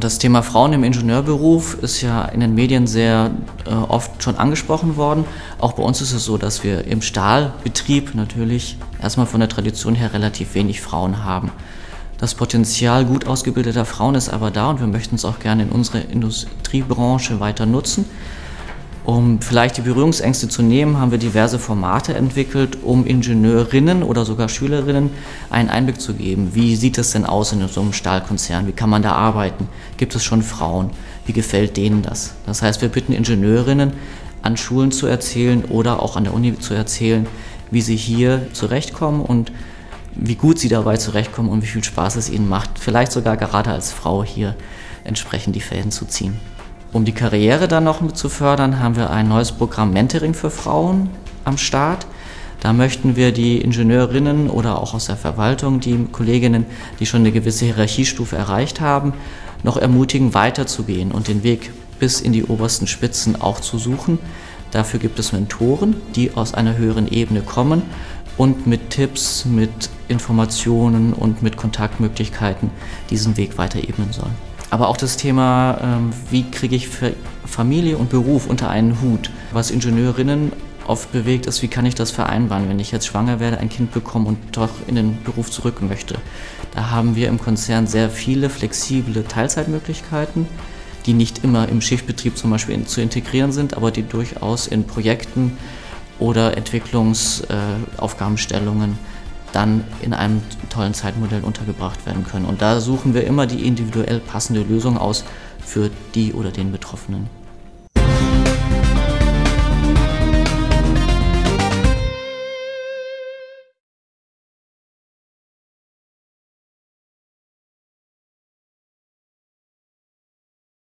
Das Thema Frauen im Ingenieurberuf ist ja in den Medien sehr äh, oft schon angesprochen worden. Auch bei uns ist es so, dass wir im Stahlbetrieb natürlich erstmal von der Tradition her relativ wenig Frauen haben. Das Potenzial gut ausgebildeter Frauen ist aber da und wir möchten es auch gerne in unsere Industriebranche weiter nutzen. Um vielleicht die Berührungsängste zu nehmen, haben wir diverse Formate entwickelt, um Ingenieurinnen oder sogar Schülerinnen einen Einblick zu geben. Wie sieht es denn aus in so einem Stahlkonzern? Wie kann man da arbeiten? Gibt es schon Frauen? Wie gefällt denen das? Das heißt, wir bitten Ingenieurinnen, an Schulen zu erzählen oder auch an der Uni zu erzählen, wie sie hier zurechtkommen und wie gut sie dabei zurechtkommen und wie viel Spaß es ihnen macht, vielleicht sogar gerade als Frau hier entsprechend die Fäden zu ziehen. Um die Karriere dann noch zu fördern, haben wir ein neues Programm Mentoring für Frauen am Start. Da möchten wir die Ingenieurinnen oder auch aus der Verwaltung, die Kolleginnen, die schon eine gewisse Hierarchiestufe erreicht haben, noch ermutigen, weiterzugehen und den Weg bis in die obersten Spitzen auch zu suchen. Dafür gibt es Mentoren, die aus einer höheren Ebene kommen und mit Tipps, mit Informationen und mit Kontaktmöglichkeiten diesen Weg weiter ebnen sollen. Aber auch das Thema, ähm, wie kriege ich Familie und Beruf unter einen Hut. Was Ingenieurinnen oft bewegt, ist, wie kann ich das vereinbaren, wenn ich jetzt schwanger werde, ein Kind bekomme und doch in den Beruf zurück möchte. Da haben wir im Konzern sehr viele flexible Teilzeitmöglichkeiten, die nicht immer im Schichtbetrieb zum Beispiel zu integrieren sind, aber die durchaus in Projekten oder Entwicklungsaufgabenstellungen äh, dann in einem tollen Zeitmodell untergebracht werden können. Und da suchen wir immer die individuell passende Lösung aus für die oder den Betroffenen.